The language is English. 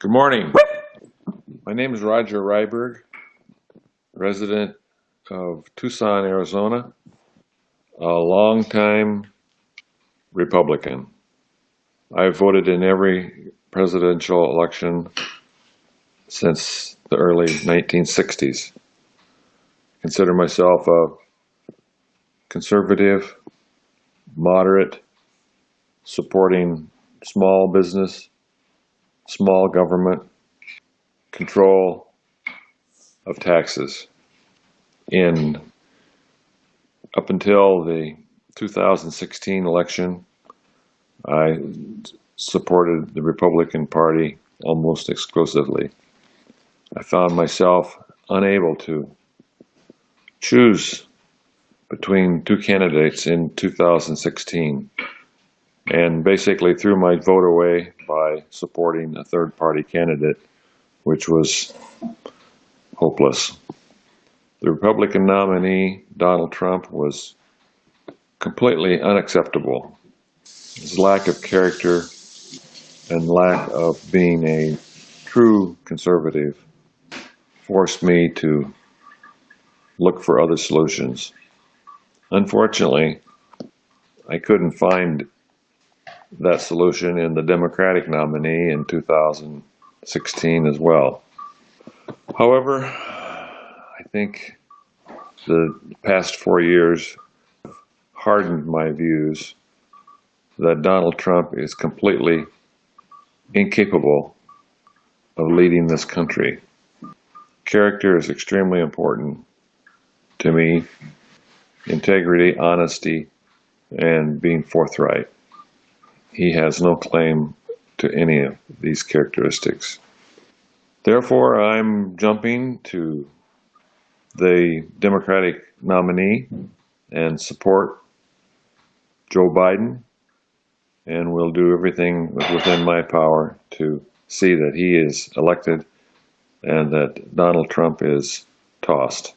Good morning. My name is Roger Ryberg, resident of Tucson, Arizona, a longtime Republican. I've voted in every presidential election since the early 1960s. Consider myself a conservative, moderate, supporting small business, small government, control of taxes. In up until the 2016 election, I supported the Republican Party almost exclusively. I found myself unable to choose between two candidates in 2016 and basically threw my vote away by supporting a third party candidate, which was hopeless. The Republican nominee, Donald Trump, was completely unacceptable. His lack of character and lack of being a true conservative forced me to look for other solutions. Unfortunately, I couldn't find that solution in the Democratic nominee in 2016 as well. However, I think the past four years hardened my views that Donald Trump is completely incapable of leading this country. Character is extremely important to me. Integrity, honesty, and being forthright. He has no claim to any of these characteristics. Therefore, I'm jumping to the Democratic nominee and support Joe Biden, and will do everything within my power to see that he is elected and that Donald Trump is tossed.